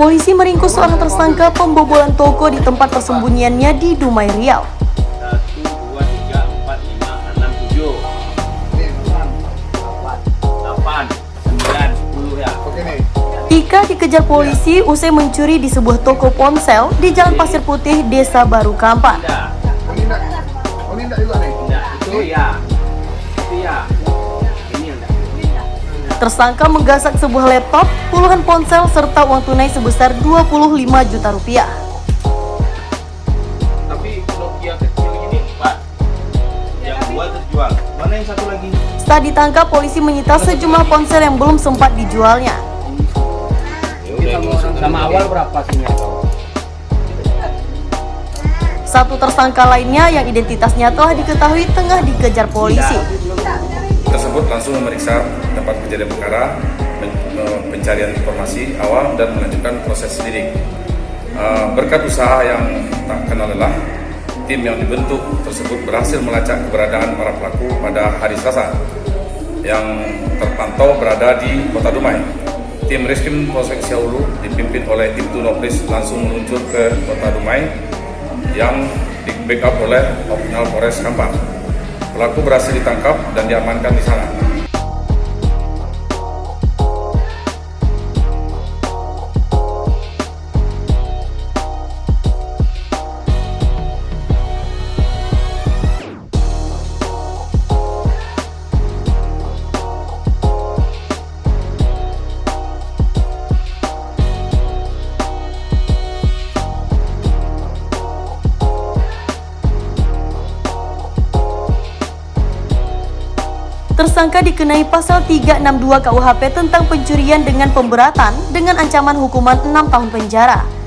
Polisi meringkus seorang tersangka pembobolan toko di tempat persembunyiannya di Dumai Riau. satu dua tiga empat lima enam tujuh delapan sembilan sepuluh ya Ika dikejar polisi usai mencuri di sebuah toko ponsel di Jalan Pasir Putih, Desa Baru Kampak. tidak Oh ini enggak, oh ini enggak juga nih. tidak itu ya itu ya ini yang enggak Tersangka menggasak sebuah laptop, puluhan ponsel, serta uang tunai sebesar 25 juta rupiah. tapi Nokia kecil ini pak yang dua terjual mana yang satu lagi Setelah ditangkap, polisi menyita sejumlah ponsel yang belum sempat dijualnya. sama awal berapa sih Satu tersangka lainnya yang identitasnya telah diketahui tengah dikejar polisi. Tersebut langsung memeriksa tempat kejadian perkara, me- pencarian informasi awal dan melanjutkan proses lidik. Eh, Berkat usaha yang tak kenal lelah, tim yang dibentuk tersebut berhasil melacak keberadaan para pelaku pada hari Selasa yang terpantau berada di Kota Dumai. Tim Reskrim Polsek Siaulu dipimpin oleh Ibtu Nopris langsung meluncur ke Kota Dumai yang di backup oleh Opnal Polres Kampar. Pelaku berhasil ditangkap dan diamankan di sana. Tersangka dikenai pasal 362 KUHP tentang pencurian dengan pemberatan dengan ancaman hukuman 6 tahun penjara.